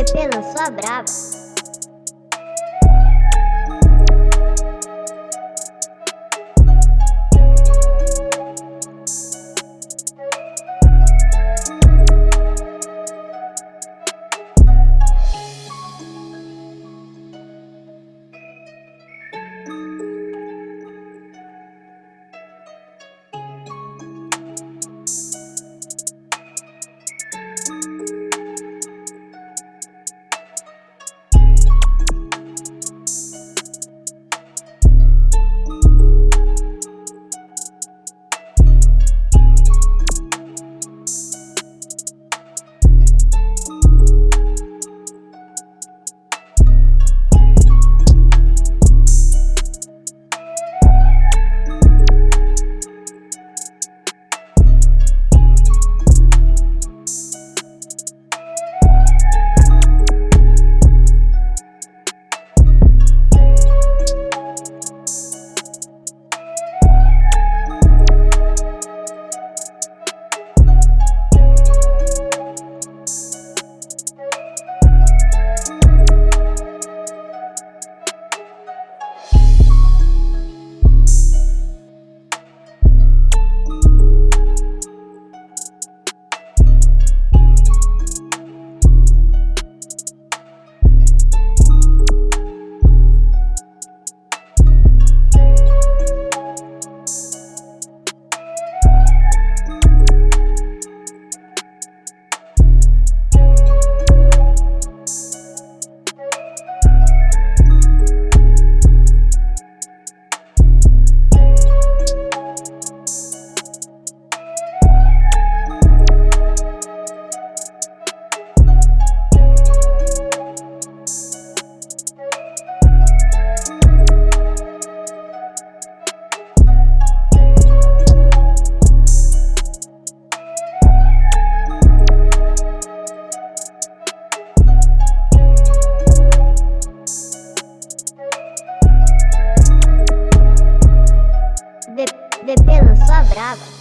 VP lançou a. brava.